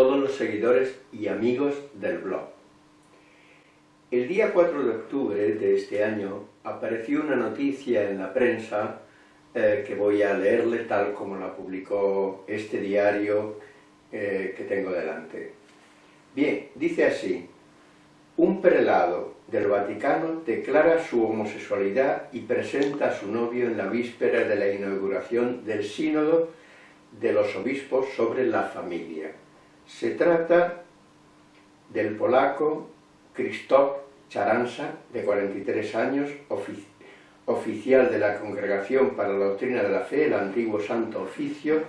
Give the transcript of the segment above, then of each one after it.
todos los seguidores y amigos del blog. El día 4 de octubre de este año apareció una noticia en la prensa eh, que voy a leerle tal como la publicó este diario eh, que tengo delante. Bien, dice así, un prelado del Vaticano declara su homosexualidad y presenta a su novio en la víspera de la inauguración del sínodo de los obispos sobre la familia. Se trata del polaco Krzysztof Charanza, de 43 años, oficial de la Congregación para la Doctrina de la Fe, el antiguo Santo Oficio,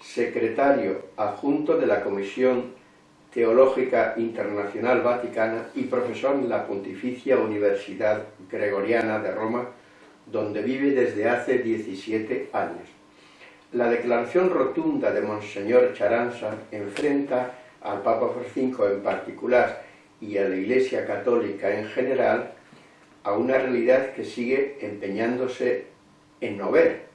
secretario adjunto de la Comisión Teológica Internacional Vaticana y profesor en la Pontificia Universidad Gregoriana de Roma, donde vive desde hace 17 años. La declaración rotunda de Monseñor Charanza enfrenta al Papa Francisco en particular y a la Iglesia Católica en general a una realidad que sigue empeñándose en no ver.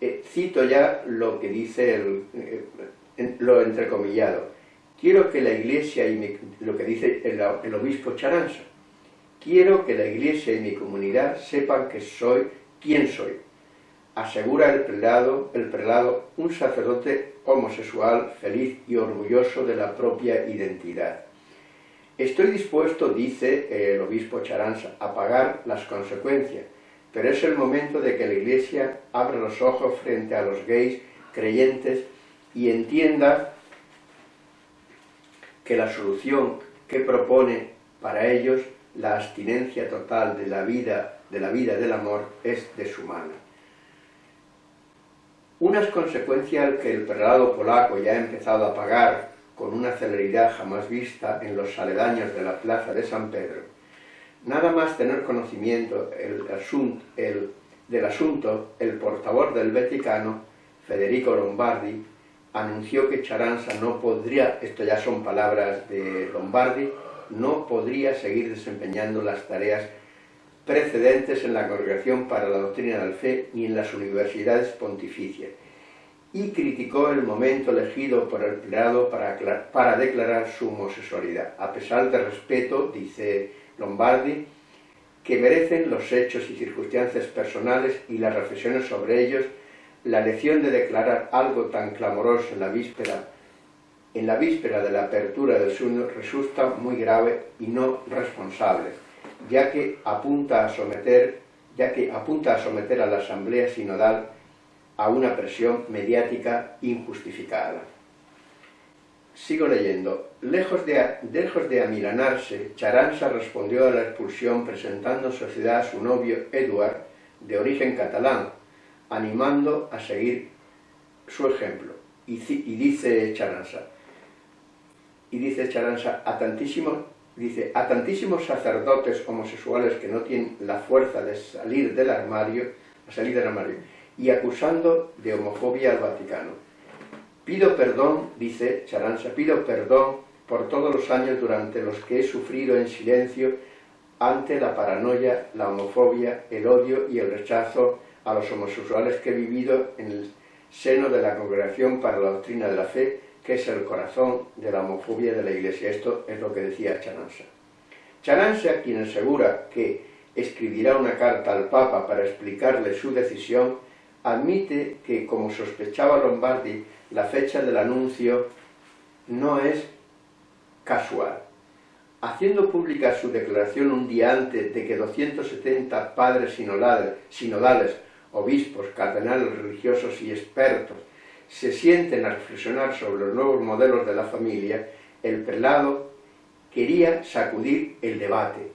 Eh, cito ya lo que dice el, eh, lo entrecomillado. Quiero que la Iglesia y lo que dice el, el obispo Charanza, quiero que la Iglesia y mi comunidad sepan que soy quien soy asegura el prelado, el prelado un sacerdote homosexual feliz y orgulloso de la propia identidad. Estoy dispuesto, dice el obispo Charanza, a pagar las consecuencias, pero es el momento de que la Iglesia abra los ojos frente a los gays creyentes y entienda que la solución que propone para ellos la abstinencia total de la vida, de la vida del amor es deshumana. Unas consecuencias que el prelado polaco ya ha empezado a pagar con una celeridad jamás vista en los aledaños de la plaza de San Pedro. Nada más tener conocimiento del asunto, el portavoz del Vaticano, Federico Lombardi, anunció que Charanza no podría, esto ya son palabras de Lombardi, no podría seguir desempeñando las tareas precedentes en la Congregación para la Doctrina de la Fe ni en las universidades pontificias, y criticó el momento elegido por el prelado para, para declarar su homosexualidad, a pesar del respeto, dice Lombardi, que merecen los hechos y circunstancias personales y las reflexiones sobre ellos, la lección de declarar algo tan clamoroso en la víspera en la víspera de la apertura del sueño resulta muy grave y no responsable ya que apunta a someter, ya que apunta a, someter a la Asamblea Sinodal a una presión mediática injustificada. Sigo leyendo. Lejos de, lejos de amilanarse, Charanza respondió a la expulsión presentando en sociedad a su novio Eduard, de origen catalán, animando a seguir su ejemplo. Y, y dice Charanza, y dice Charanza, a tantísimos dice, a tantísimos sacerdotes homosexuales que no tienen la fuerza de salir del armario, salir del armario, y acusando de homofobia al Vaticano. Pido perdón, dice Charanza, pido perdón por todos los años durante los que he sufrido en silencio ante la paranoia, la homofobia, el odio y el rechazo a los homosexuales que he vivido en el seno de la Congregación para la Doctrina de la Fe es el corazón de la homofobia de la Iglesia. Esto es lo que decía Chanansa. Chanansa, quien asegura que escribirá una carta al Papa para explicarle su decisión, admite que, como sospechaba Lombardi, la fecha del anuncio no es casual. Haciendo pública su declaración un día antes de que 270 padres sinodales, sinodales obispos, cardenales religiosos y expertos se sienten a reflexionar sobre los nuevos modelos de la familia, el prelado quería sacudir el debate.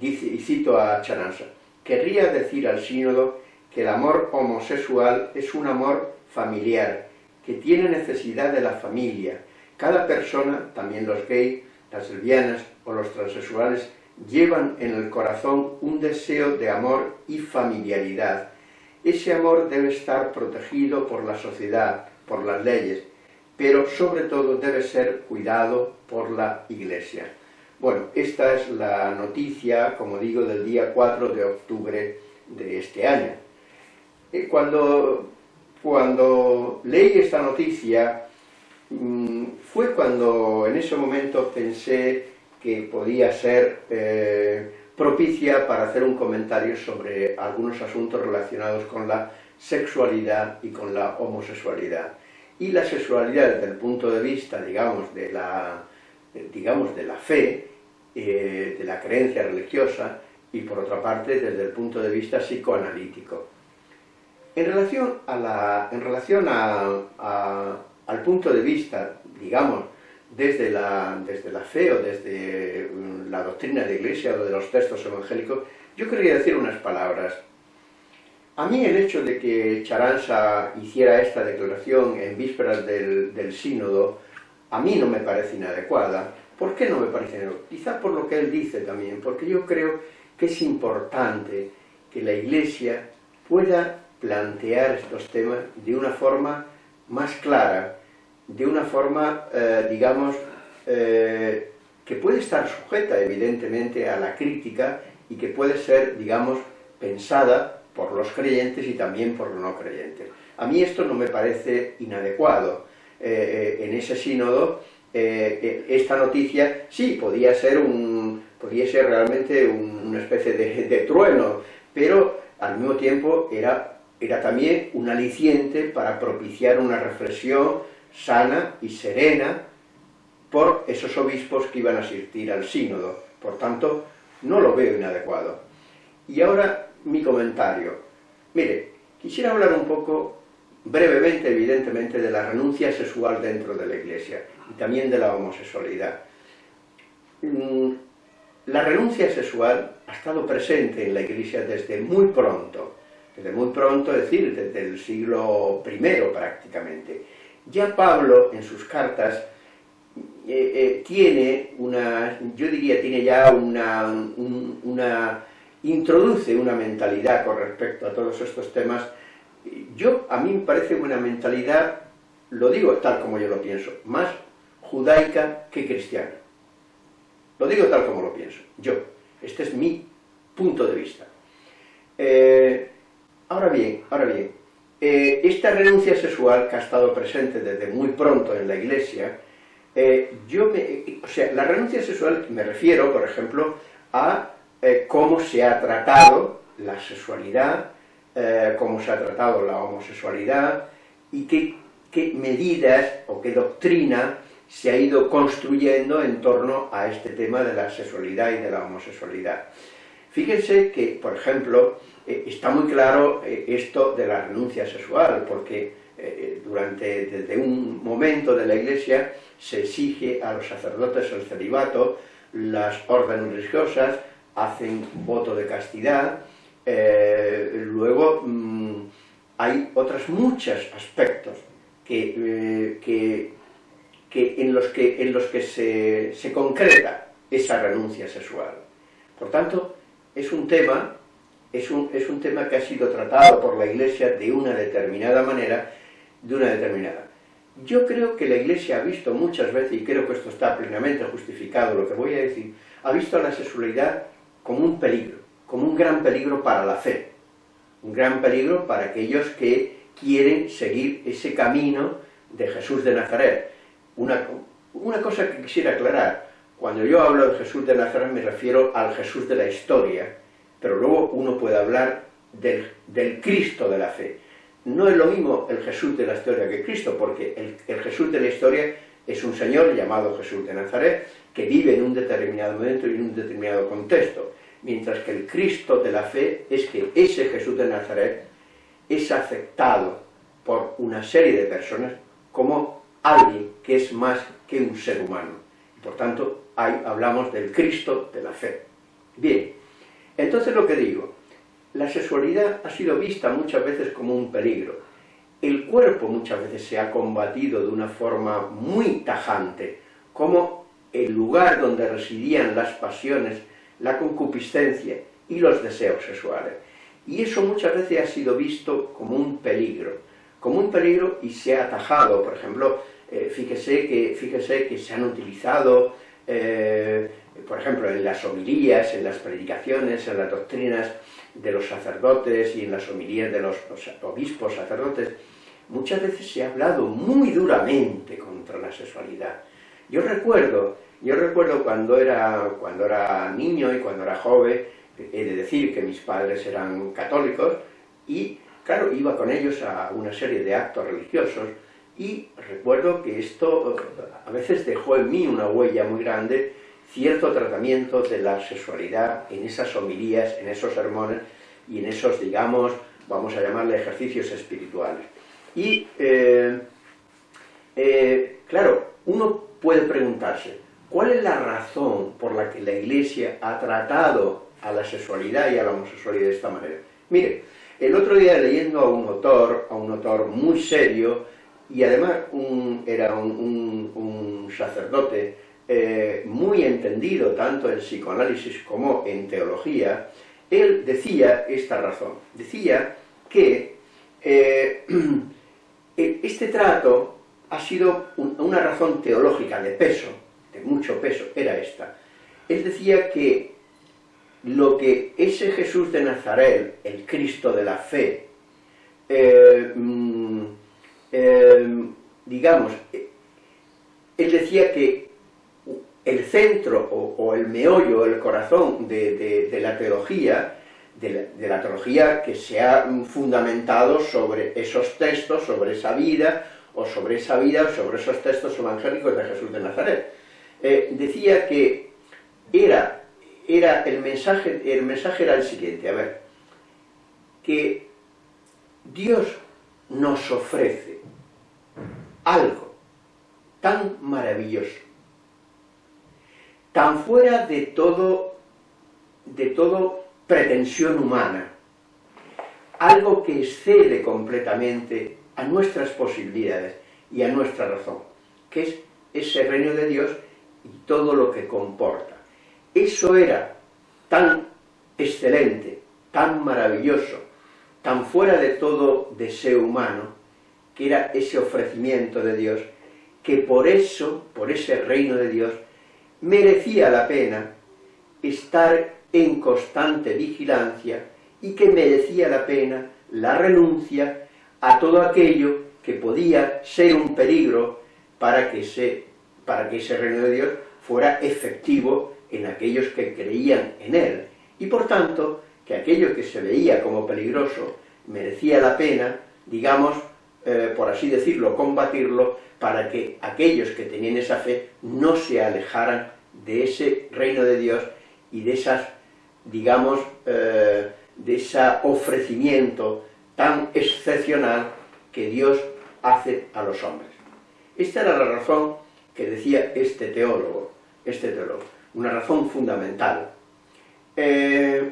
Y cito a Charanza, querría decir al sínodo que el amor homosexual es un amor familiar, que tiene necesidad de la familia. Cada persona, también los gays, las lesbianas o los transexuales, llevan en el corazón un deseo de amor y familiaridad, ese amor debe estar protegido por la sociedad, por las leyes, pero sobre todo debe ser cuidado por la Iglesia. Bueno, esta es la noticia, como digo, del día 4 de octubre de este año. Eh, cuando cuando leí esta noticia, mm, fue cuando en ese momento pensé que podía ser eh, propicia para hacer un comentario sobre algunos asuntos relacionados con la sexualidad y con la homosexualidad. Y la sexualidad desde el punto de vista, digamos, de la, digamos, de la fe, eh, de la creencia religiosa, y por otra parte desde el punto de vista psicoanalítico. En relación, a la, en relación al punto de vista, digamos, desde la, desde la fe o desde mm, la doctrina de Iglesia o de los textos evangélicos, yo querría decir unas palabras. A mí el hecho de que Charanza hiciera esta declaración en vísperas del, del sínodo, a mí no me parece inadecuada. ¿Por qué no me parece inadecuada? Quizá por lo que él dice también, porque yo creo que es importante que la Iglesia pueda plantear estos temas de una forma más clara, de una forma, eh, digamos, eh, que puede estar sujeta evidentemente a la crítica y que puede ser, digamos, pensada por los creyentes y también por los no creyentes. A mí esto no me parece inadecuado. Eh, en ese sínodo, esta noticia sí podía ser un, ser realmente una especie de, trueno, pero al mismo tiempo era, era también un aliciente para propiciar una reflexión sana y serena por esos obispos que iban a asistir al sínodo. Por tanto, no lo veo inadecuado. Y ahora mi comentario. Mire, quisiera hablar un poco, brevemente, evidentemente, de la renuncia sexual dentro de la Iglesia y también de la homosexualidad. Mm, la renuncia sexual ha estado presente en la Iglesia desde muy pronto, desde muy pronto, es decir, desde el siglo I prácticamente. Ya Pablo, en sus cartas, eh, eh, tiene una, yo diría, tiene ya una, una, introduce una mentalidad con respecto a todos estos temas. Yo, a mí me parece una mentalidad, lo digo tal como yo lo pienso, más judaica que cristiana. Lo digo tal como lo pienso, yo. Este es mi punto de vista. Eh, ahora bien, ahora bien, eh, esta renuncia sexual que ha estado presente desde muy pronto en la Iglesia, eh, yo o sea, la renuncia sexual me refiero, por ejemplo, a cómo se ha tratado la sexualidad, cómo se ha tratado la homosexualidad, y qué, qué medidas o qué doctrina se ha ido construyendo en torno a este tema de la sexualidad y de la homosexualidad. Fíjense que, por ejemplo, eh, está muy claro eh, esto de la renuncia sexual, porque eh, durante, desde un momento de la Iglesia se exige a los sacerdotes el celibato, las órdenes religiosas hacen voto de castidad, luego mm, hay otros muchos aspectos que, que que, en los que, en los que se, se concreta esa renuncia sexual. Por tanto, es un tema es un, es un, tema que ha sido tratado por la Iglesia de una determinada manera, de una determinada. Yo creo que la Iglesia ha visto muchas veces, y creo que esto está plenamente justificado, lo que voy a decir, ha visto la sexualidad como un peligro, como un gran peligro para la fe, un gran peligro para aquellos que quieren seguir ese camino de Jesús de Nazaret, una, una cosa que quisiera aclarar, cuando yo hablo de Jesús de Nazaret me refiero al Jesús de la historia, pero luego uno puede hablar del, Cristo de la fe. No es lo mismo el Jesús de la historia que Cristo, porque el, el, Jesús de la historia es un Señor llamado Jesús de Nazaret, que vive en un determinado momento y en un determinado contexto, mientras que el Cristo de la fe es que ese Jesús de Nazaret es aceptado por una serie de personas como alguien que es más que un ser humano. Por tanto, ahí hablamos del Cristo de la fe. Bien, entonces lo que digo, la sexualidad ha sido vista muchas veces como un peligro. El cuerpo muchas veces se ha combatido de una forma muy tajante, como el lugar donde residían las pasiones, la concupiscencia y los deseos sexuales. Y eso muchas veces ha sido visto como un peligro, como un peligro y se ha atajado, por ejemplo, eh, fíjese, que, fíjese que se han utilizado, eh, por ejemplo, en las homilías, en las predicaciones, en las doctrinas de los sacerdotes y en las homilías de los, obispos sacerdotes, muchas veces se ha hablado muy duramente contra la sexualidad. Yo recuerdo, yo recuerdo cuando era, cuando era niño y cuando era joven, he de decir que mis padres eran católicos, y claro, iba con ellos a una serie de actos religiosos, y recuerdo que esto a veces dejó en mí una huella muy grande, cierto tratamiento de la sexualidad en esas homilías, en esos sermones, y en esos, digamos, vamos a llamarle ejercicios espirituales. Y, eh, eh, claro, uno puede preguntarse, ¿cuál es la razón por la que la Iglesia ha tratado a la sexualidad y a la homosexualidad de esta manera? Mire, el otro día leyendo a un autor, a un autor muy serio, y además era un, sacerdote eh, muy entendido tanto en psicoanálisis como en teología, él decía esta razón, decía que eh, e, este trato ha sido una razón teológica de peso, de mucho peso, era esta. Él decía que lo que ese Jesús de Nazaret, el Cristo de la fe, eh, mm, eh, digamos, él decía que el centro o, el meollo, el corazón de, la teología, de la, teología que se ha fundamentado sobre esos textos, sobre esa vida, o sobre esa vida, sobre esos textos evangélicos de Jesús de Nazaret. Eh, decía que era, era el, mensaje, el mensaje era el siguiente, a ver, que Dios nos ofrece algo tan maravilloso, tan fuera de todo, de todo pretensión humana, algo que excede completamente a nuestras posibilidades y a nuestra razón, que es ese reino de Dios y todo lo que comporta. Eso era tan excelente, tan maravilloso, tan fuera de todo deseo humano, que era ese ofrecimiento de Dios, que por eso, por ese reino de Dios, merecía la pena estar en constante vigilancia y que merecía la pena la renuncia a todo aquello que podía ser un peligro para que, ese, para que ese reino de Dios fuera efectivo en aquellos que creían en él. Y por tanto, que aquello que se veía como peligroso merecía la pena, digamos, eh, por así decirlo, combatirlo, para que aquellos que tenían esa fe no se alejaran de ese reino de Dios y de esas, digamos, eh, de ese ofrecimiento tan excepcional que Dios hace a los hombres. Esta era la razón que decía este teólogo, este teólogo, una razón fundamental. Eh,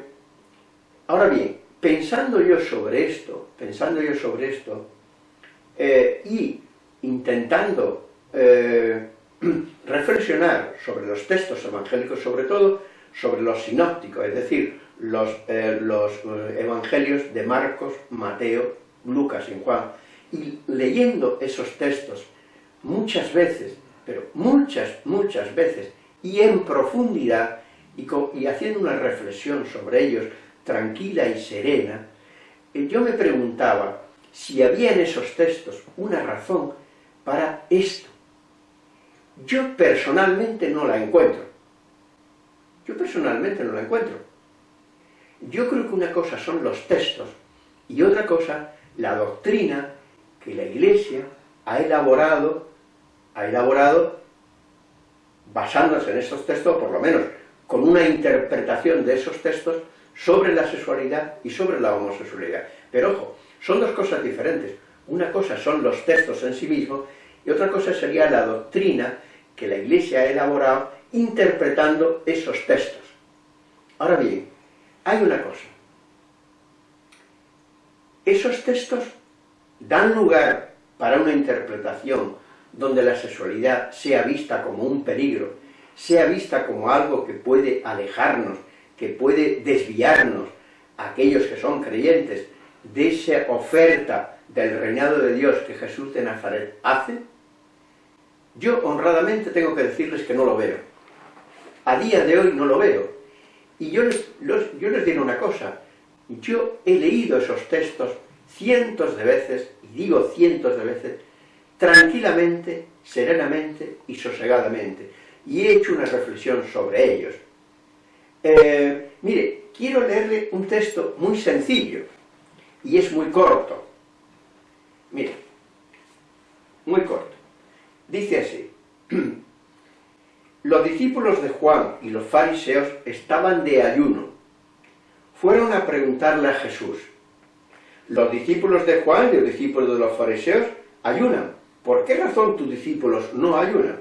ahora bien, pensando yo sobre esto, pensando yo sobre esto, eh, y intentando reflexionar sobre los textos evangélicos, sobre todo sobre los sinópticos, es decir, los, eh, los evangelios de Marcos, Mateo, Lucas y Juan, y leyendo esos textos muchas veces, pero muchas, muchas veces, y en profundidad, y, y haciendo una reflexión sobre ellos tranquila y serena, yo me preguntaba, si había en esos textos una razón para esto. Yo personalmente no la encuentro. Yo personalmente no la encuentro. Yo creo que una cosa son los textos y otra cosa la doctrina que la Iglesia ha elaborado, ha elaborado basándose en esos textos, por lo menos con una interpretación de esos textos sobre la sexualidad y sobre la homosexualidad. Pero ojo, son dos cosas diferentes. Una cosa son los textos en sí mismos y otra cosa sería la doctrina que la Iglesia ha elaborado interpretando esos textos. Ahora bien, hay una cosa. Esos textos dan lugar para una interpretación donde la sexualidad sea vista como un peligro, sea vista como algo que puede alejarnos, que puede desviarnos a aquellos que son creyentes de esa oferta del reinado de Dios que Jesús de Nazaret hace, yo honradamente tengo que decirles que no lo veo. A día de hoy no lo veo. Y yo les, yo les digo una cosa, yo he leído esos textos cientos de veces, y digo cientos de veces, tranquilamente, serenamente y sosegadamente, y he hecho una reflexión sobre ellos. Eh, mire, quiero leerle un texto muy sencillo, y es muy corto. Mire, muy corto. Dice así, los discípulos de Juan y los fariseos estaban de ayuno. Fueron a preguntarle a Jesús, los discípulos de Juan y los discípulos de los fariseos ayunan. ¿Por qué razón tus discípulos no ayunan?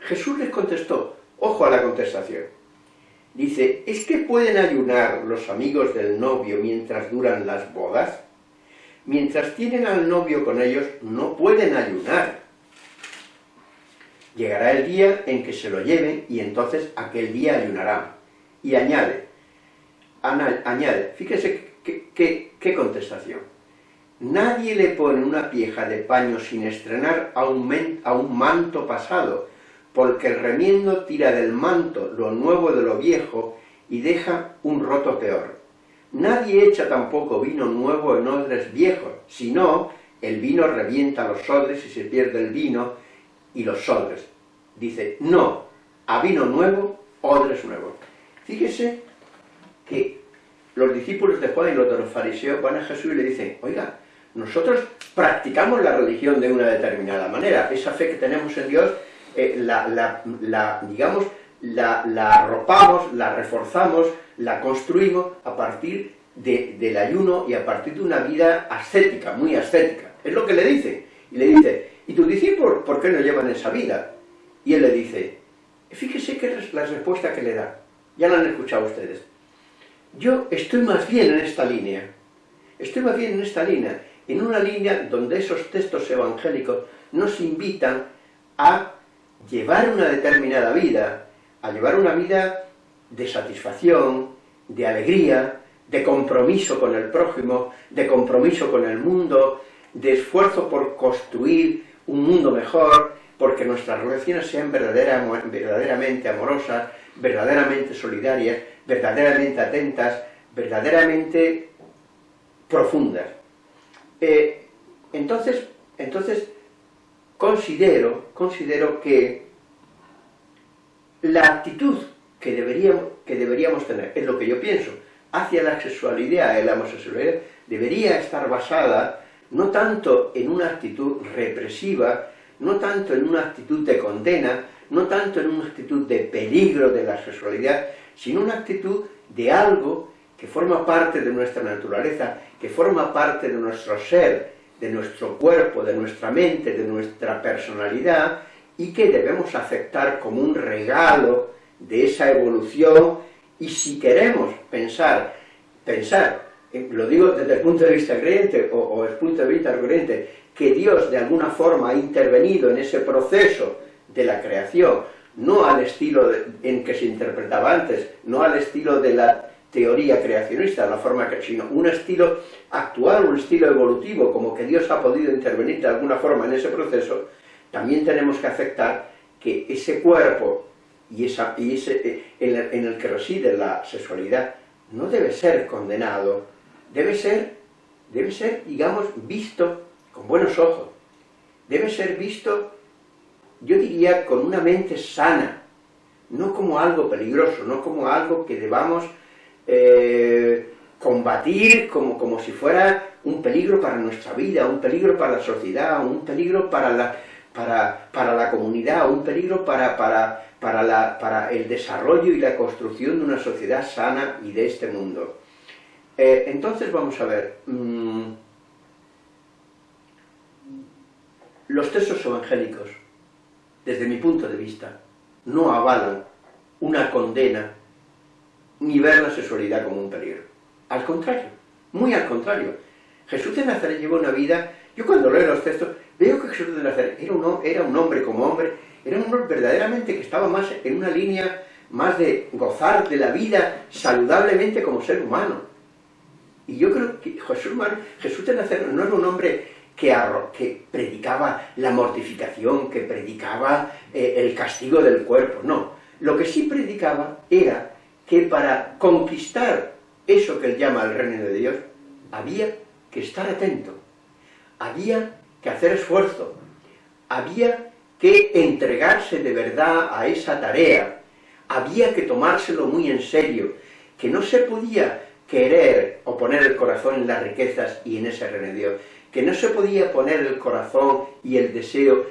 Jesús les contestó, ojo a la contestación. Dice, ¿es que pueden ayunar los amigos del novio mientras duran las bodas? Mientras tienen al novio con ellos, no pueden ayunar. Llegará el día en que se lo lleven y entonces aquel día ayunarán. Y añade, añade, fíjese qué contestación. Nadie le pone una pieza de paño sin estrenar a un, a un manto pasado, porque el remiendo tira del manto lo nuevo de lo viejo y deja un roto peor. Nadie echa tampoco vino nuevo en odres viejos, sino el vino revienta los odres y se pierde el vino y los odres. Dice, no, a vino nuevo, odres nuevos. Fíjese que los discípulos de Juan y los de los fariseos van a Jesús y le dicen, oiga, nosotros practicamos la religión de una determinada manera, esa fe que tenemos en Dios, eh, la, digamos, la, arropamos, la reforzamos, la construimos a partir del ayuno y a partir de una vida ascética, muy ascética. Es lo que le dice. Y le dice, ¿y tus discípulos por qué no llevan esa vida? Y él le dice, fíjese que es la respuesta que le da. Ya la han escuchado ustedes. Yo estoy más bien en esta línea. Estoy más bien en esta línea en una línea donde esos textos evangélicos nos invitan a llevar una determinada vida, a llevar una vida de satisfacción, de alegría, de compromiso con el prójimo, de compromiso con el mundo, de esfuerzo por construir un mundo mejor, porque nuestras relaciones sean verdaderamente amorosas, verdaderamente solidarias, verdaderamente atentas, verdaderamente profundas. Eh, entonces, entonces considero, considero que la actitud que deberíamos, que deberíamos tener, es lo que yo pienso, hacia la sexualidad la homosexualidad, debería estar basada no tanto en una actitud represiva, no tanto en una actitud de condena, no tanto en una actitud de peligro de la sexualidad, sino una actitud de algo que forma parte de nuestra naturaleza, que forma parte de nuestro ser, de nuestro cuerpo, de nuestra mente, de nuestra personalidad, y que debemos aceptar como un regalo de esa evolución, y si queremos pensar, pensar, eh, lo digo desde el punto de vista creyente, o, o el punto de vista creyente, que Dios de alguna forma ha intervenido en ese proceso de la creación, no al estilo en que se interpretaba antes, no al estilo de la teoría creacionista, la forma que, sino un estilo actual, un estilo evolutivo, como que Dios ha podido intervenir de alguna forma en ese proceso, también tenemos que aceptar que ese cuerpo y, esa, y ese, eh, en el que reside la sexualidad no debe ser condenado, debe ser, debe ser, digamos, visto con buenos ojos, debe ser visto, yo diría, con una mente sana, no como algo peligroso, no como algo que debamos eh, combatir como, como si fuera un peligro para nuestra vida, un peligro para la sociedad, un peligro para la, para, para la comunidad, un peligro para, para, para, la, para, el desarrollo y la construcción de una sociedad sana y de este mundo. Eh, entonces vamos a ver, mm, los textos evangélicos, desde mi punto de vista, no avalan una condena ni ver la sexualidad como un peligro. Al contrario, muy al contrario. Jesús de Nazaret llevó una vida, yo cuando leo los textos, veo que Jesús de Nazaret era un, era un hombre como hombre, era un hombre verdaderamente que estaba más en una línea más de gozar de la vida saludablemente como ser humano. Y yo creo que Jesús, de no era un hombre que, que predicaba la mortificación, que predicaba eh, el castigo del cuerpo, no. Lo que sí predicaba era que para conquistar eso que él llama el reino de Dios, había que estar atento, había que hacer esfuerzo, había que entregarse de verdad a esa tarea, había que tomárselo muy en serio, que no se podía querer o poner el corazón en las riquezas y en ese Dios, que no se podía poner el corazón y el deseo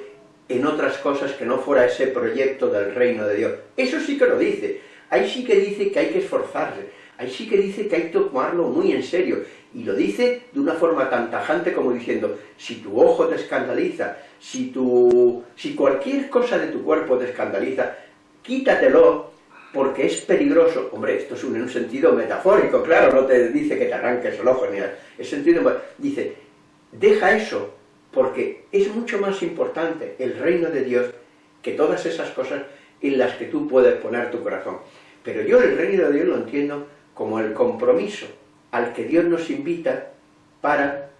en otras cosas que no fuera ese proyecto del reino de Dios. Eso sí que lo dice, ahí sí que dice que hay que esforzarse, ahí sí que dice que hay que tomarlo muy en serio, y lo dice de una forma tan tajante como diciendo, si tu ojo te escandaliza, si, tu, si cualquier cosa de tu cuerpo te escandaliza, quítatelo, porque es peligroso. Hombre, esto es en un sentido metafórico, claro, no te dice que te arranques el ojo, ni nada. Es sentido, dice, deja eso, porque es mucho más importante el reino de Dios que todas esas cosas en las que tú puedes poner tu corazón. Pero yo el reino de Dios lo entiendo como el compromiso al que Dios nos invita para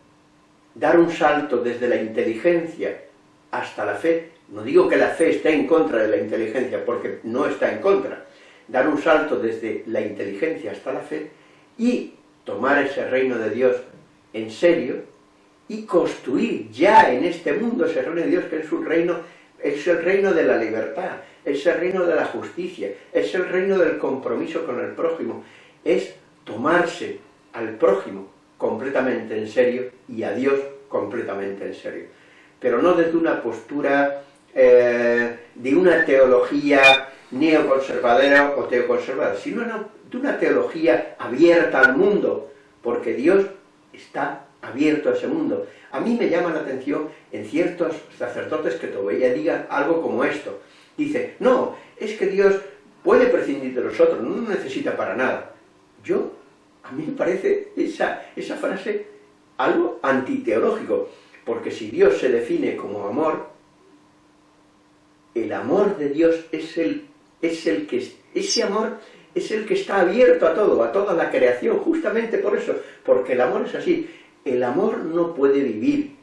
dar un salto desde la inteligencia hasta la fe. No digo que la fe esté en contra de la inteligencia, porque no está en contra. Dar un salto desde la inteligencia hasta la fe y tomar ese reino de Dios en serio y construir ya en este mundo ese reino de Dios que es un reino, es el reino de la libertad, es el reino de la justicia, es el reino del compromiso con el prójimo, es tomarse al prójimo completamente en serio y a Dios completamente en serio. Pero no desde una postura eh, de una teología neoconservadora o teoconservadora, sino de una teología abierta al mundo, porque Dios está abierto a ese mundo. A mí me llama la atención en ciertos sacerdotes que todavía digan algo como esto. Dice, no, es que Dios puede prescindir de nosotros, no nos necesita para nada. Yo a mí me parece esa, esa frase algo antiteológico, porque si Dios se define como amor, el amor de Dios es el, es el que, ese amor es el que está abierto a todo, a toda la creación, justamente por eso, porque el amor es así, el amor no puede vivir,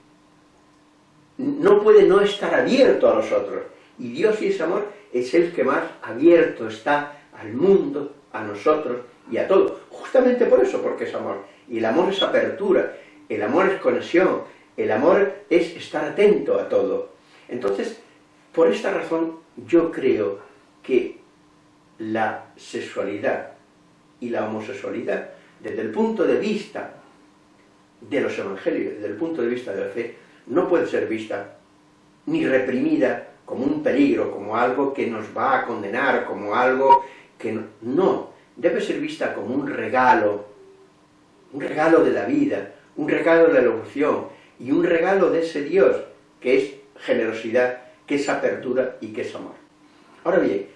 no puede no estar abierto a nosotros, y Dios y ese amor es el que más abierto está al mundo, a nosotros y a todo, justamente por eso, porque es amor. Y el amor es apertura, el amor es conexión, el amor es estar atento a todo. Entonces, por esta razón, yo creo que la sexualidad y la homosexualidad, desde el punto de vista de los evangelios, desde el punto de vista de la fe, no puede ser vista ni reprimida como un peligro, como algo que nos va a condenar, como algo que no, debe ser vista como un regalo, un regalo de la vida, un regalo de la evolución, y un regalo de ese Dios, que es generosidad, que es apertura y que es amor. Ahora bien,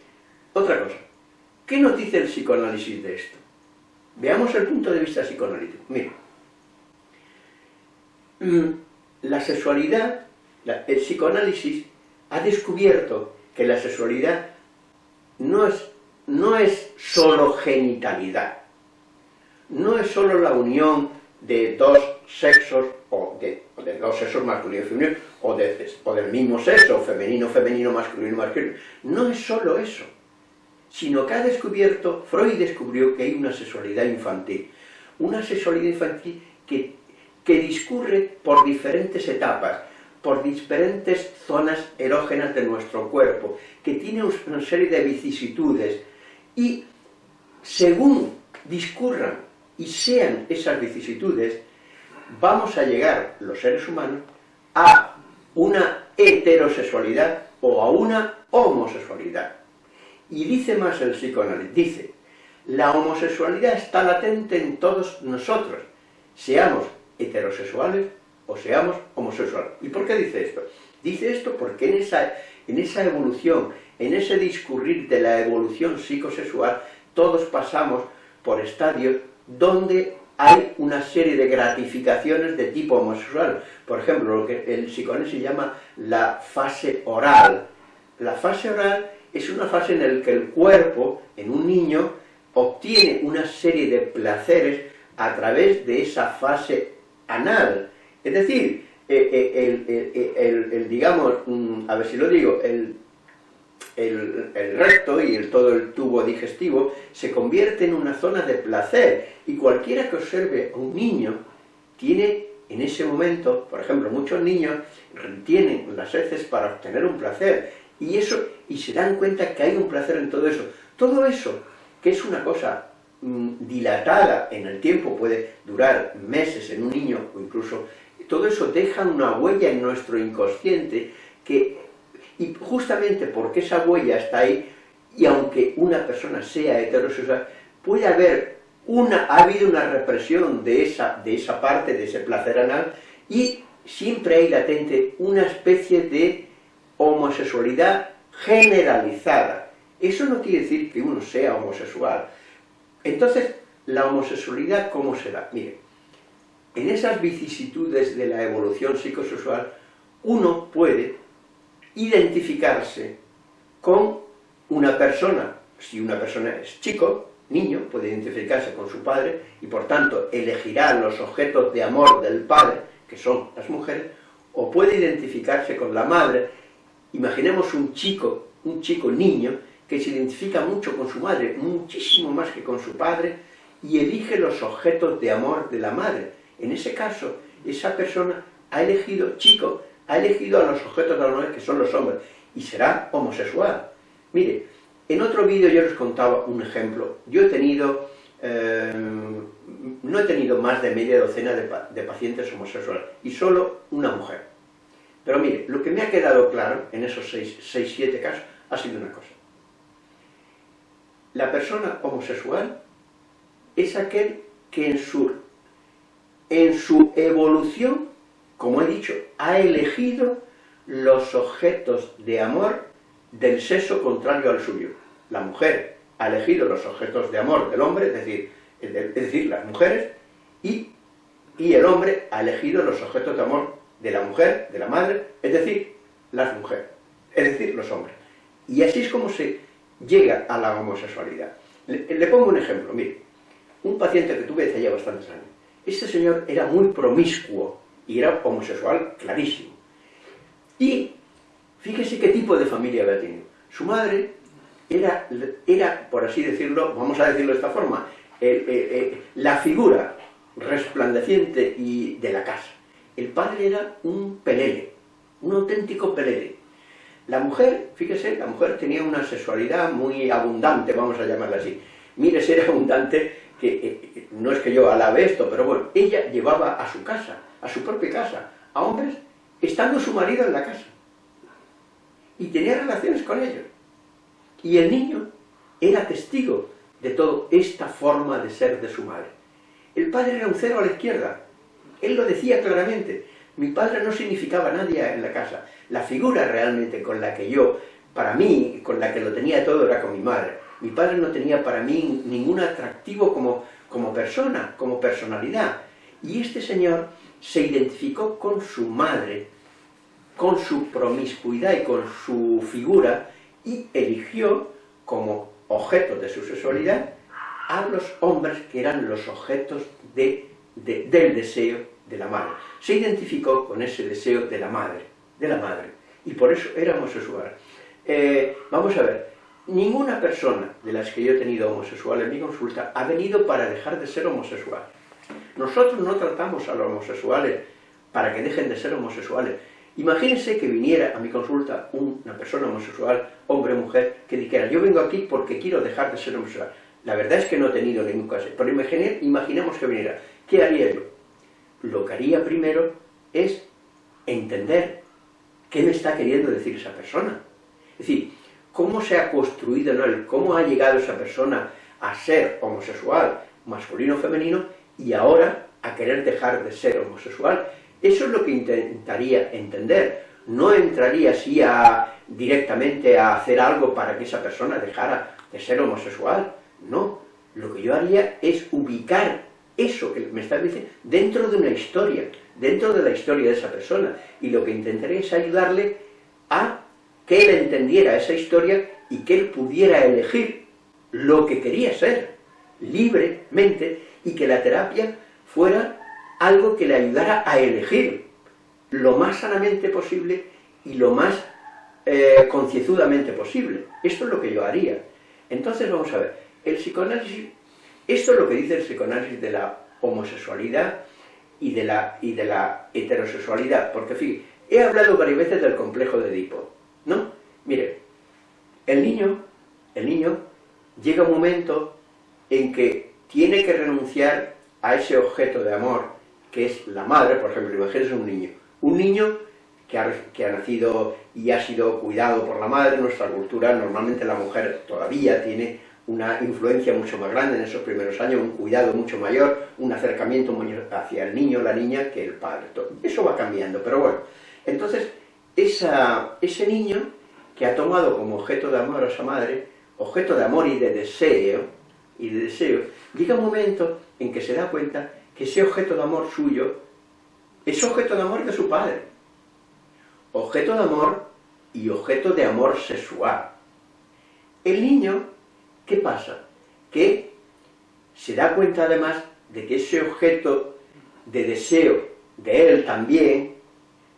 otra cosa, ¿qué nos dice el psicoanálisis de esto? Veamos el punto de vista psicoanalítico. Mira, mm, la sexualidad, el psicoanálisis ha descubierto que la sexualidad no es no es solo genitalidad, no es solo la unión de dos sexos, o de, dos sexos masculino y femenino, o, o del mismo sexo, femenino, femenino, masculino, masculino, no es solo eso, sino que ha descubierto, Freud descubrió que hay una sexualidad infantil, una sexualidad infantil que, que discurre por diferentes etapas, por diferentes zonas erógenas de nuestro cuerpo, que tiene una serie de vicisitudes, y según discurran y sean esas vicisitudes, vamos a llegar, los seres humanos, a una heterosexualidad o a una homosexualidad. Y dice más el psicoanálisis, dice, la homosexualidad está latente en todos nosotros, seamos heterosexuales o seamos homosexuales. ¿Y por qué dice esto? Dice esto porque en esa, en esa evolución, en ese discurrir de la evolución psicosexual, todos pasamos por estadios donde hay una serie de gratificaciones de tipo homosexual. Por ejemplo, lo que el psicoanálisis llama la fase oral. La fase oral es una fase en la que el cuerpo, en un niño, obtiene una serie de placeres a través de esa fase anal. Es decir, eh, eh, el, digamos, mm, a ver si lo digo, el, recto y el, todo el tubo digestivo se convierte en una zona de placer y cualquiera que observe a un niño tiene en ese momento, por ejemplo, muchos niños retienen las heces para obtener un placer, y eso, y se dan cuenta que hay un placer en todo eso. Todo eso, que es una cosa mm, dilatada en el tiempo, puede durar meses en un niño, o incluso, todo eso deja una huella en nuestro inconsciente, que, y justamente porque esa huella está ahí, y aunque una persona sea heterosexual, puede haber una, ha habido una represión de esa, de esa parte, de ese placer anal, y siempre hay latente una especie de homosexualidad generalizada. Eso no quiere decir que uno sea homosexual. Entonces, la homosexualidad, ¿cómo se da? Mire, en esas vicisitudes de la evolución psicosexual, uno puede identificarse con una persona, si una persona es chico, niño, puede identificarse con su padre, y por tanto elegirá los objetos de amor del padre, que son las mujeres, o puede identificarse con la madre. Imaginemos un chico, un chico niño, que se identifica mucho con su madre, muchísimo más que con su padre, y elige los objetos de amor de la madre. En ese caso, esa persona ha elegido, chico, ha elegido a los objetos de amor que son los hombres, y será homosexual. Mire, en otro vídeo yo les contaba un ejemplo. Yo he tenido, eh, no he tenido más de media docena de, pacientes homosexuales, y solo una mujer. Pero mire, lo que me ha quedado claro en esos 6, 7 casos ha sido una cosa. La persona homosexual es aquel que en su, en su evolución, como he dicho, ha elegido los objetos de amor del sexo contrario al suyo. La mujer ha elegido los objetos de amor del hombre, es decir, es decir las mujeres, y, y el hombre ha elegido los objetos de amor de la mujer, de la madre, es decir, las mujeres, es decir, los hombres. Y así es como se llega a la homosexualidad. Le, pongo un ejemplo, mire, un paciente que tuve hace ya bastantes años, este señor era muy promiscuo y era homosexual clarísimo. Y Fíjese qué tipo de familia había tenido. Su madre era, era por así decirlo, vamos a decirlo de esta forma, la figura resplandeciente y de la casa. El padre era un pelele, un auténtico pelele. La mujer, fíjese, la mujer tenía una sexualidad muy abundante, vamos a llamarla así. Mire, ser abundante, que eh, eh, no es que yo alabe esto, pero bueno, ella llevaba a su casa, a su propia casa, a hombres, estando su marido en la casa y tenía relaciones con ellos. Y el niño era testigo de toda esta forma de ser de su madre. El padre era un cero a la izquierda. Él lo decía claramente. Mi padre no significaba nadie en la casa. La figura realmente con la que yo, para mí, con la que lo tenía todo, era con mi madre. Mi padre no tenía para mí ningún atractivo como, como persona, como personalidad. Y este señor se identificó con su madre, con su promiscuidad y con su figura, y eligió como objeto de su sexualidad a los hombres que eran los objetos de, del deseo de la madre. Se identificó con ese deseo de la madre, de la madre, y por eso era homosexual. Eh, vamos a ver, ninguna persona de las que yo he tenido homosexual en mi consulta ha venido para dejar de ser homosexual. Nosotros no tratamos a los homosexuales para que dejen de ser homosexuales, Imagínense que viniera a mi consulta una persona homosexual, hombre o mujer, que dijera, yo vengo aquí porque quiero dejar de ser homosexual. La verdad es que no he tenido ningún caso, pero imaginemos que viniera. ¿Qué haría yo? Lo que haría primero es entender qué me está queriendo decir esa persona. Es decir, cómo se ha construido él, cómo ha llegado esa persona a ser homosexual, masculino o femenino, y ahora a querer dejar de ser homosexual eso es lo que intentaría entender. No entraría así a, directamente a hacer algo para que esa persona dejara de ser homosexual. No, lo que yo haría es ubicar eso que me está diciendo dentro de una historia, dentro de la historia de esa persona. Y lo que intentaría es ayudarle a que él entendiera esa historia y que él pudiera elegir lo que quería ser, libremente, y que la terapia fuera algo que le ayudara a elegir lo más sanamente posible y lo más eh, concienzudamente posible. Esto es lo que yo haría. Entonces vamos a ver, el psicoanálisis, esto es lo que dice el psicoanálisis de la homosexualidad, y de la, heterosexualidad, porque fíjate, he hablado varias veces del complejo de Edipo, ¿no? Mire, el niño, el niño llega un momento en que tiene que renunciar a ese objeto de amor que es la madre, por ejemplo, imagínense un niño, un niño que ha, que ha, nacido y ha sido cuidado por la madre, en nuestra cultura normalmente la mujer todavía tiene una influencia mucho más grande en esos primeros años, un cuidado mucho mayor, un acercamiento hacia el niño o la niña que el padre. Eso va cambiando, pero bueno. Entonces, ese niño que ha tomado como objeto de amor a esa madre, objeto de amor y de deseo, y de deseo, llega un momento en que se da cuenta que ese objeto de amor suyo es objeto de amor de su padre. Objeto de amor y objeto de amor sexual. El niño ¿Qué pasa? Que se da cuenta además de que ese objeto de deseo de él también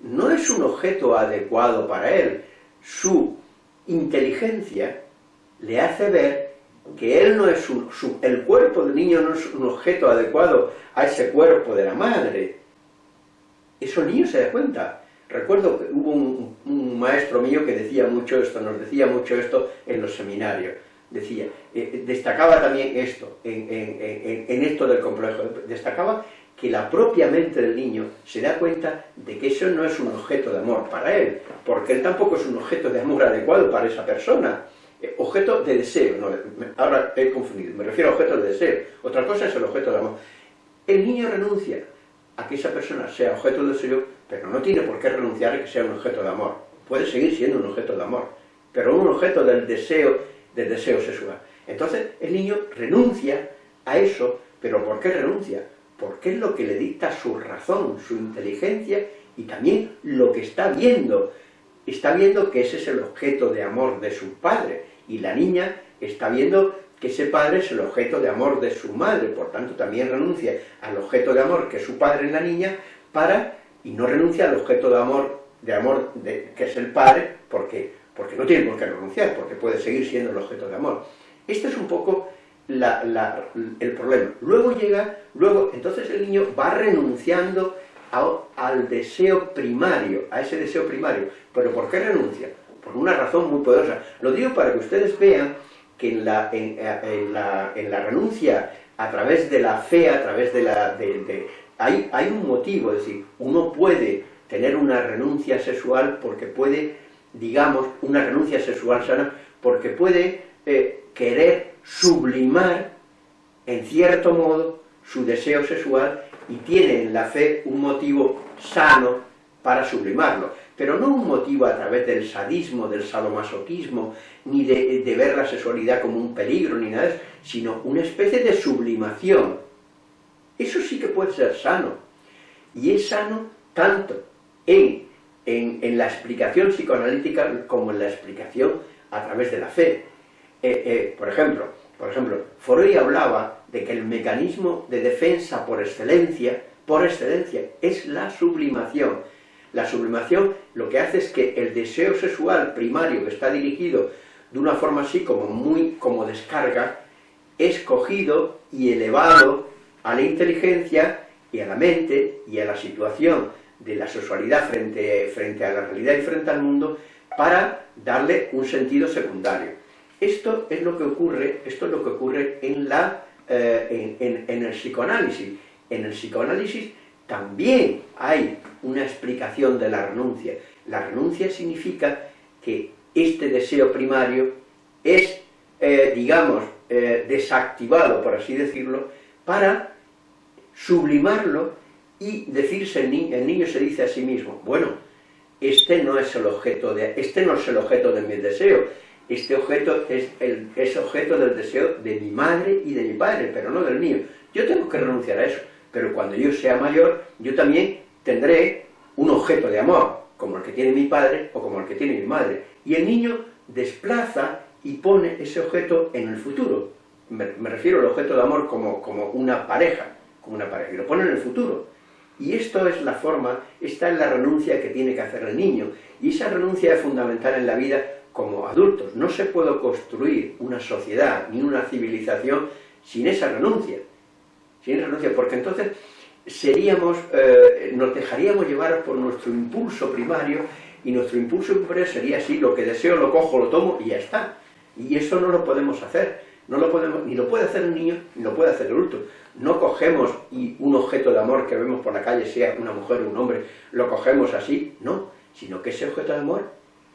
no es un objeto adecuado para él. Su inteligencia le hace ver que él no es un, el cuerpo del niño no es un objeto adecuado a ese cuerpo de la madre. Eso el niño se da cuenta. Recuerdo que hubo un, un maestro mío que decía mucho esto, nos decía mucho esto en los seminarios decía, eh, destacaba también esto, en, esto del complejo, destacaba que la propia mente del niño se da cuenta de que eso no es un objeto de amor para él, porque él tampoco es un objeto de amor adecuado para esa persona, eh, objeto de deseo, no, ahora he confundido, me refiero a objeto de deseo, otra cosa es el objeto de amor. El niño renuncia a que esa persona sea objeto de deseo, pero no tiene por qué renunciar a que sea un objeto de amor, puede seguir siendo un objeto de amor, pero un objeto del deseo del deseo sexual. Entonces el niño renuncia a eso, pero ¿por qué renuncia? Porque es lo que le dicta su razón, su inteligencia y también lo que está viendo. Está viendo que ese es el objeto de amor de su padre y la niña está viendo que ese padre es el objeto de amor de su madre, por tanto también renuncia al objeto de amor que es su padre en la niña para, y no renuncia al objeto de amor, de amor de, que es el padre, porque porque no tiene por qué renunciar, porque puede seguir siendo el objeto de amor. Este es un poco el problema. Luego llega, luego, entonces el niño va renunciando al deseo primario, a ese deseo primario. ¿Pero por qué renuncia? Por una razón muy poderosa. Lo digo para que ustedes vean que en la, en, la, renuncia a través de la fe, a través de la... hay, hay un motivo, es decir, uno puede tener una renuncia sexual porque puede digamos, una renuncia sexual sana, porque puede eh, querer sublimar, en cierto modo, su deseo sexual y tiene en la fe un motivo sano para sublimarlo, pero no un motivo a través del sadismo, del sadomasoquismo, ni de, de ver la sexualidad como un peligro, ni nada, sino una especie de sublimación. Eso sí que puede ser sano, y es sano tanto en en, la explicación psicoanalítica como en la explicación a través de la fe. Eh, eh, por ejemplo, por ejemplo, Freud hablaba de que el mecanismo de defensa por excelencia, por excelencia, es la sublimación. La sublimación lo que hace es que el deseo sexual primario que está dirigido de una forma así como muy como descarga, es cogido y elevado a la inteligencia y a la mente y a la situación de la sexualidad frente, frente a la realidad y frente al mundo para darle un sentido secundario. Esto es lo que ocurre, esto es lo que ocurre en, la, eh, en, el psicoanálisis. En el psicoanálisis también hay una explicación de la renuncia. La renuncia significa que este deseo primario es, eh, digamos, eh, desactivado, por así decirlo, para sublimarlo y decirse, el niño, se dice a sí mismo, bueno, este no es el objeto de, este no es el objeto de mi deseo, este objeto es, el, es objeto del deseo de mi madre y de mi padre, pero no del mío. Yo tengo que renunciar a eso, pero cuando yo sea mayor, yo también tendré un objeto de amor, como el que tiene mi padre o como el que tiene mi madre. Y el niño desplaza y pone ese objeto en el futuro. Me, refiero al objeto de amor como, como una pareja, como una pareja, y lo pone en el futuro. Y esto es la forma, esta es la renuncia que tiene que hacer el niño. Y esa renuncia es fundamental en la vida como adultos. No se puede construir una sociedad ni una civilización sin esa renuncia. Sin esa renuncia, porque entonces seríamos, eh, nos dejaríamos llevar por nuestro impulso primario, y nuestro impulso primario sería así, lo que deseo lo cojo, lo tomo y ya está. Y eso no lo podemos hacer, no lo podemos, ni lo puede hacer el niño, ni lo puede hacer el adulto. No cogemos y un objeto de amor que vemos por la calle, sea una mujer o un hombre, lo cogemos así, no, sino que ese objeto de amor,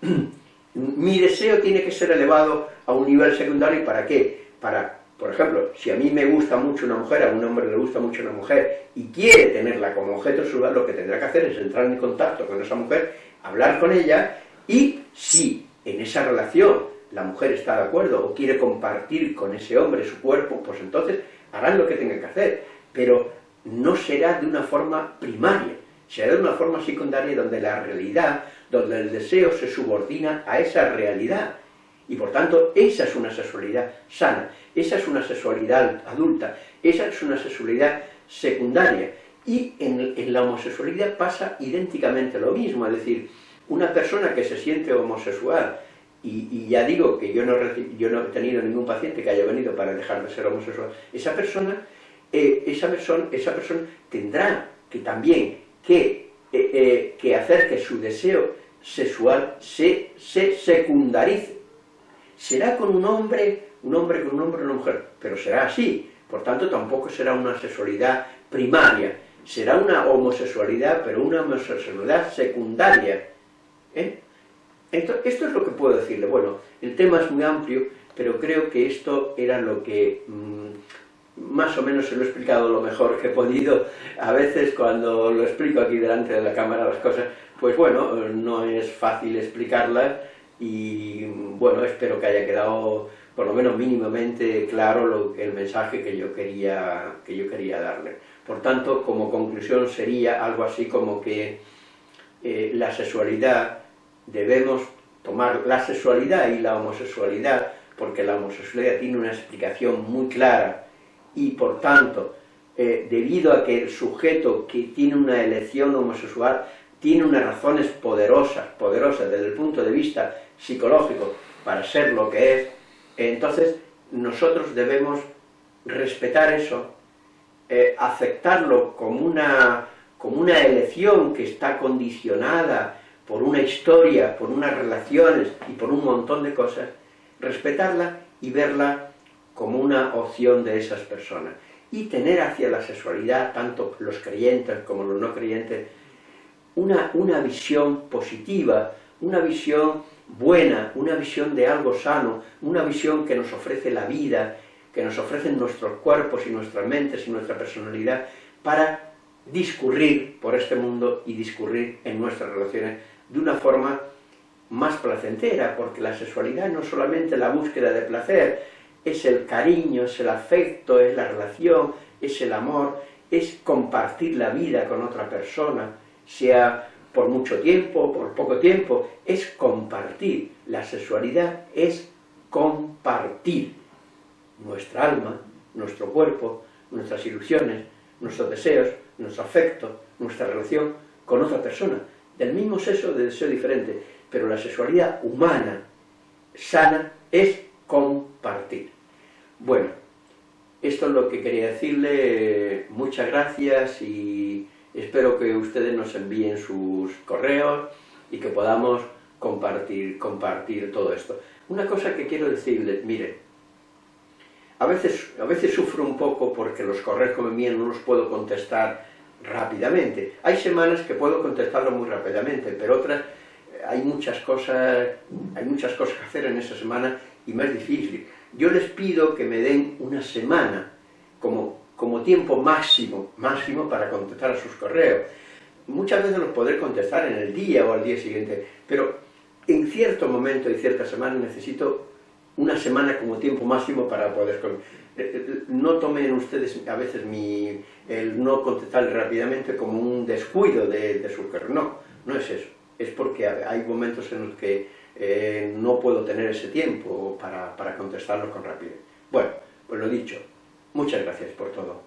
mi deseo tiene que ser elevado a un nivel secundario, ¿para qué? Para por ejemplo, si a mí me gusta mucho una mujer, a un hombre le gusta mucho una mujer y quiere tenerla como objeto sexual, lo que tendrá que hacer es entrar en contacto con esa mujer, hablar con ella y si en esa relación la mujer está de acuerdo o quiere compartir con ese hombre su cuerpo, pues entonces harán lo que tengan que hacer, pero no será de una forma primaria, será de una forma secundaria donde la realidad, donde el deseo se subordina a esa realidad, y por tanto, esa es una sexualidad sana, esa es una sexualidad adulta, esa es una sexualidad secundaria. Y en, la homosexualidad pasa idénticamente lo mismo, es decir, una persona que se siente homosexual, y, ya digo que yo no, yo no, he tenido ningún paciente que haya venido para dejar de ser homosexual, esa persona, eh, esa, persona esa persona tendrá que también que, eh, eh, que hacer que su deseo sexual se, se secundarice, será con un hombre, un hombre con un hombre, una mujer, pero será así, por tanto tampoco será una sexualidad primaria, será una homosexualidad, pero una homosexualidad secundaria. ¿eh? Esto es lo que puedo decirle. Bueno, el tema es muy amplio, pero creo que esto era lo que mm, más o menos se lo he explicado lo mejor que he podido. A veces cuando lo explico aquí delante de la cámara las cosas, pues bueno, no es fácil explicarlas, y bueno, espero que haya quedado por lo menos mínimamente claro lo, el mensaje que yo, quería, que yo quería darle. Por tanto, como conclusión sería algo así como que eh, la sexualidad, debemos tomar la sexualidad y la homosexualidad, porque la homosexualidad tiene una explicación muy clara, y por tanto, eh, debido a que el sujeto que tiene una elección homosexual tiene unas razones poderosas, poderosas desde el punto de vista psicológico para ser lo que es, entonces nosotros debemos respetar eso, eh, aceptarlo como una, como una elección que está condicionada por una historia, por unas relaciones y por un montón de cosas, respetarla y verla como una opción de esas personas. Y tener hacia la sexualidad, tanto los creyentes como los no creyentes, una, una visión positiva, una visión buena, una visión de algo sano, una visión que nos ofrece la vida, que nos ofrecen nuestros cuerpos y nuestras mentes y nuestra personalidad para discurrir por este mundo y discurrir en nuestras relaciones de una forma más placentera, porque la sexualidad no es solamente la búsqueda de placer, es el cariño, es el afecto, es la relación, es el amor, es compartir la vida con otra persona, sea por mucho tiempo, por poco tiempo, es compartir. La sexualidad es compartir nuestra alma, nuestro cuerpo, nuestras ilusiones, nuestros deseos, nuestro afecto, nuestra relación con otra persona, del mismo sexo, de deseo diferente, pero la sexualidad humana, sana, es compartir. Bueno, esto es lo que quería decirle, muchas gracias y Espero que ustedes nos envíen sus correos y que podamos compartir, compartir todo esto. Una cosa que quiero decirles, miren, a veces, a veces sufro un poco porque los correos que me envían no los puedo contestar rápidamente. Hay semanas que puedo contestarlo muy rápidamente, pero otras eh, hay muchas cosas, hay muchas cosas que hacer en esa semana y más difícil. Yo les pido que me den una semana, como como tiempo máximo, máximo para contestar a sus correos. Muchas veces los podré contestar en el día o al día siguiente, pero en cierto momento y cierta semana necesito una semana como tiempo máximo para poder... Eh, no tomen ustedes a veces mi, el no contestar rápidamente como un descuido de, su correo. No, no es eso. Es porque hay momentos en los que eh, no puedo tener ese tiempo para, para contestarlos con rapidez. Bueno, pues lo dicho, Muchas gracias por todo.